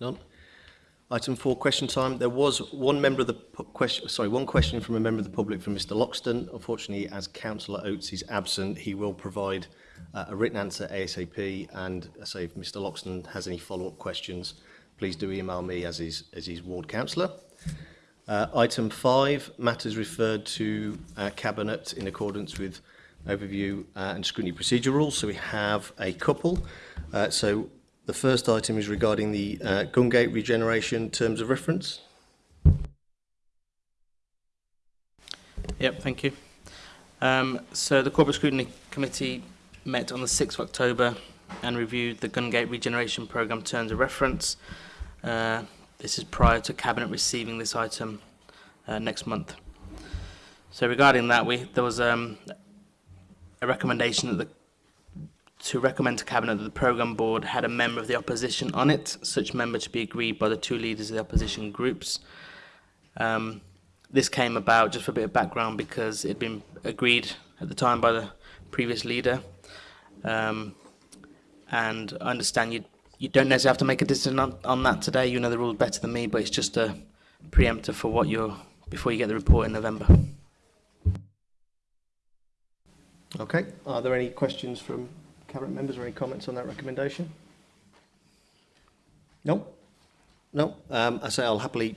None. Item four, question time. There was one member of the question, sorry, one question from a member of the public from Mr. Loxton. Unfortunately, as Councillor Oates is absent, he will provide uh, a written answer ASAP. And I say, if Mr. Loxton has any follow-up questions, please do email me as his as his ward councillor. Uh, item five, matters referred to uh, cabinet in accordance with overview uh, and scrutiny procedure rules. So we have a couple. Uh, so The first item is regarding the uh, Gungate Regeneration Terms of Reference. Yep, thank you. Um, so the Corporate Scrutiny Committee met on the 6th of October and reviewed the Gungate Regeneration program Terms of Reference. Uh, this is prior to Cabinet receiving this item uh, next month. So regarding that, we, there was um, a recommendation that the to recommend to Cabinet that the Programme Board had a member of the opposition on it, such member to be agreed by the two leaders of the opposition groups. Um, this came about, just for a bit of background, because it had been agreed at the time by the previous leader. Um, and I understand you you don't necessarily have to make a decision on, on that today. You know the rules better than me, but it's just a preemptor for what you're before you get the report in November. Okay. Are there any questions from Cabinet members, any comments on that recommendation? No? No? Um, I say I'll happily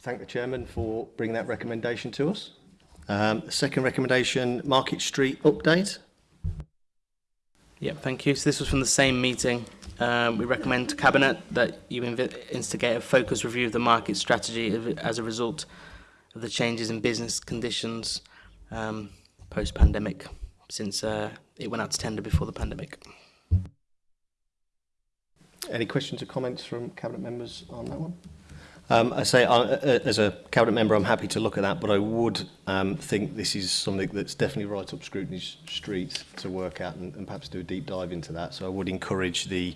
thank the Chairman for bringing that recommendation to us. Um, second recommendation, Market Street update. Yep, thank you. So this was from the same meeting. Um, we recommend to Cabinet that you instigate a focus review of the market strategy as a result of the changes in business conditions um, post-pandemic since uh, it went out to tender before the pandemic. Any questions or comments from cabinet members on that one? Um, I say, uh, uh, as a cabinet member, I'm happy to look at that, but I would um, think this is something that's definitely right up Scrutiny Street to work out and, and perhaps do a deep dive into that. So I would encourage the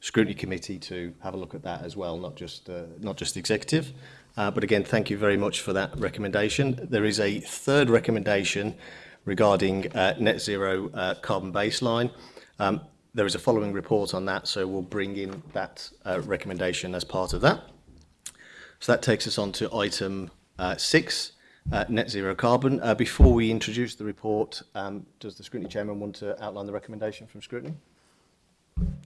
Scrutiny Committee to have a look at that as well, not just uh, not just the executive. Uh, but again, thank you very much for that recommendation. There is a third recommendation regarding uh, net zero uh, carbon baseline. Um, there is a following report on that, so we'll bring in that uh, recommendation as part of that. So that takes us on to item uh, six, uh, net zero carbon. Uh, before we introduce the report, um, does the scrutiny chairman want to outline the recommendation from scrutiny?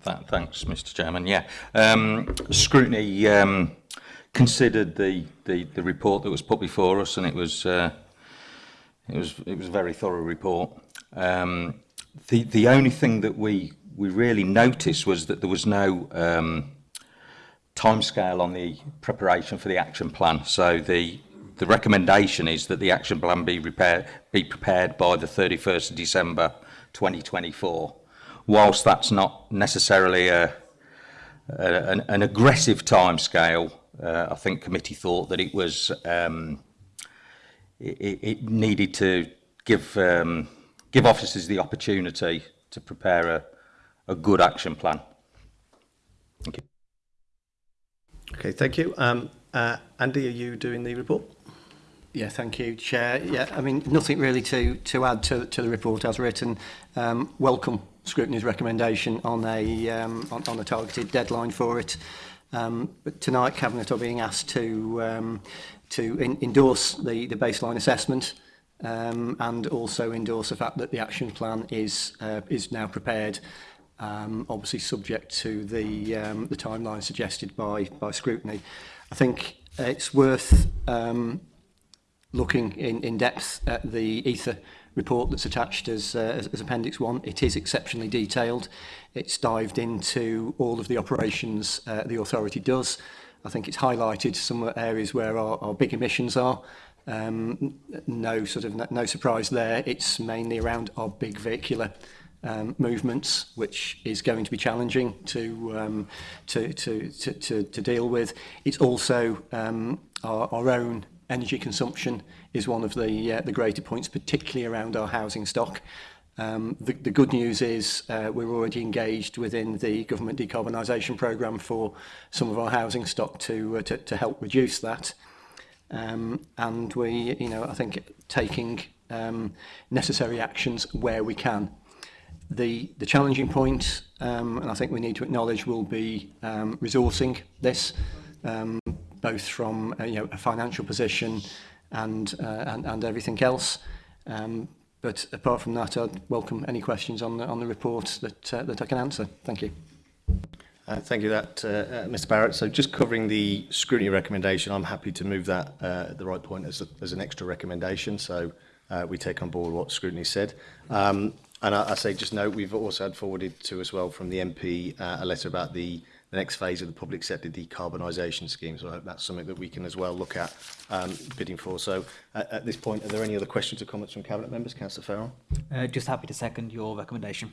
That, thanks, Mr. Chairman. Yeah, um, scrutiny um, considered the, the, the report that was put before us, and it was It was it was a very thorough report. Um, the the only thing that we we really noticed was that there was no um, time scale on the preparation for the action plan. So the the recommendation is that the action plan be prepared be prepared by the 31st of December 2024. Whilst that's not necessarily a, a an, an aggressive scale, uh, I think committee thought that it was. Um, it, it needed to give um, give officers the opportunity to prepare a, a good action plan. Thank you. Okay, thank you. Um, uh, Andy, are you doing the report? Yeah, thank you, Chair. Yeah, I mean, nothing really to, to add to, to the report as written. Um, welcome Scrutiny's recommendation on a, um, on, on a targeted deadline for it. Um, but tonight, Cabinet are being asked to um, to in, endorse the, the baseline assessment um, and also endorse the fact that the action plan is, uh, is now prepared, um, obviously subject to the, um, the timeline suggested by, by scrutiny. I think it's worth um, looking in, in depth at the ether report that's attached as, uh, as, as Appendix 1. It is exceptionally detailed. It's dived into all of the operations uh, the authority does, I think it's highlighted some areas where our, our big emissions are. Um, no sort of no surprise there. It's mainly around our big vehicular um, movements, which is going to be challenging to um, to, to, to, to, to deal with. It's also um, our, our own energy consumption is one of the uh, the greater points, particularly around our housing stock. Um, the, the good news is uh, we're already engaged within the government decarbonisation programme for some of our housing stock to, uh, to, to help reduce that. Um, and we, you know, I think taking um, necessary actions where we can. The, the challenging point, um, and I think we need to acknowledge, will be um, resourcing this, um, both from a, uh, you know, a financial position and, uh, and, and everything else. Um, But apart from that, I'd welcome any questions on the, on the report that, uh, that I can answer. Thank you. Uh, thank you that, uh, uh, Mr Barrett. So just covering the scrutiny recommendation, I'm happy to move that uh, at the right point as, a, as an extra recommendation. So uh, we take on board what scrutiny said. Um, and I, I say just note, we've also had forwarded to as well from the MP uh, a letter about the the next phase of the public sector decarbonisation scheme. So I hope that's something that we can as well look at um, bidding for. So at, at this point, are there any other questions or comments from Cabinet members? Councillor Farrell? Uh, just happy to second your recommendation.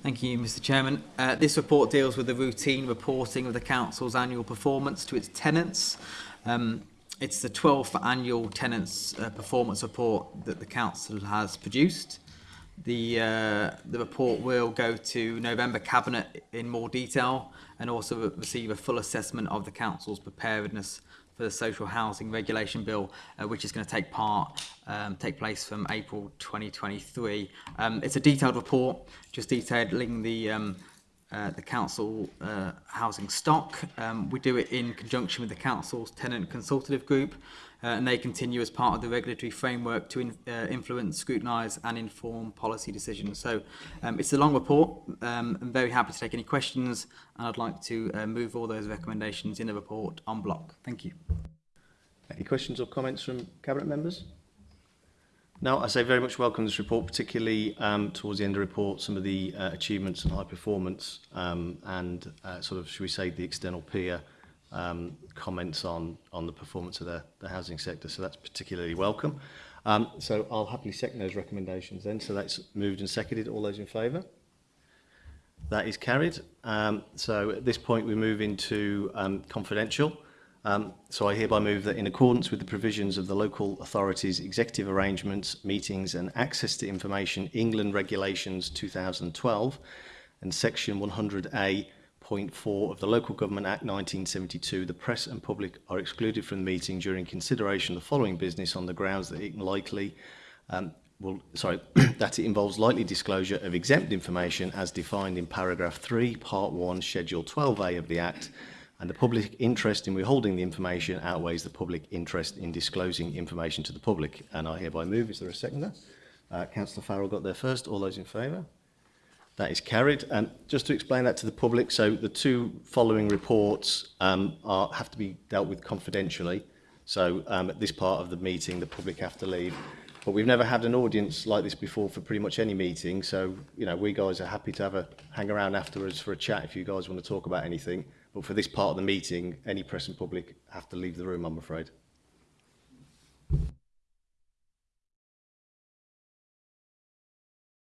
Thank you, Mr Chairman. Uh, this report deals with the routine reporting of the Council's annual performance to its tenants. Um, it's the 12th annual tenants uh, performance report that the Council has produced. The, uh, the report will go to November Cabinet in more detail and also receive a full assessment of the Council's preparedness for the social housing regulation bill, uh, which is going to take part um, take place from April 2023. Um, it's a detailed report, just detailing the um, uh, the council uh, housing stock. Um, we do it in conjunction with the council's tenant consultative group uh, and they continue as part of the regulatory framework to in, uh, influence, scrutinise and inform policy decisions. So um, it's a long report. Um, I'm very happy to take any questions and I'd like to uh, move all those recommendations in the report on block. Thank you. Any questions or comments from Cabinet members? Now, I say very much welcome this report, particularly um, towards the end of the report, some of the uh, achievements and high performance um, and uh, sort of, should we say, the external peer um, comments on, on the performance of the, the housing sector. So that's particularly welcome. Um, so I'll happily second those recommendations then. So that's moved and seconded. All those in favour? That is carried. Um, so at this point, we move into um, confidential. Um, so I hereby move that in accordance with the provisions of the local authorities executive arrangements, meetings and access to information England regulations 2012 and section 100 a4 of the Local Government Act 1972, the press and public are excluded from the meeting during consideration of the following business on the grounds that it likely um, well, sorry, that it involves likely disclosure of exempt information as defined in paragraph 3, part 1, schedule 12A of the Act and the public interest in withholding the information outweighs the public interest in disclosing information to the public. And I hereby move. Is there a seconder? Uh, Councillor Farrell got there first. All those in favour? That is carried. And just to explain that to the public, so the two following reports um, are, have to be dealt with confidentially. So um, at this part of the meeting, the public have to leave. But we've never had an audience like this before for pretty much any meeting. So, you know, we guys are happy to have a hang around afterwards for a chat if you guys want to talk about anything. But for this part of the meeting, any press and public have to leave the room, I'm afraid.